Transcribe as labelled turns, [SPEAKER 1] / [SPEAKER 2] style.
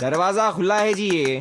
[SPEAKER 1] दरवाज़ा खुला है जी ये।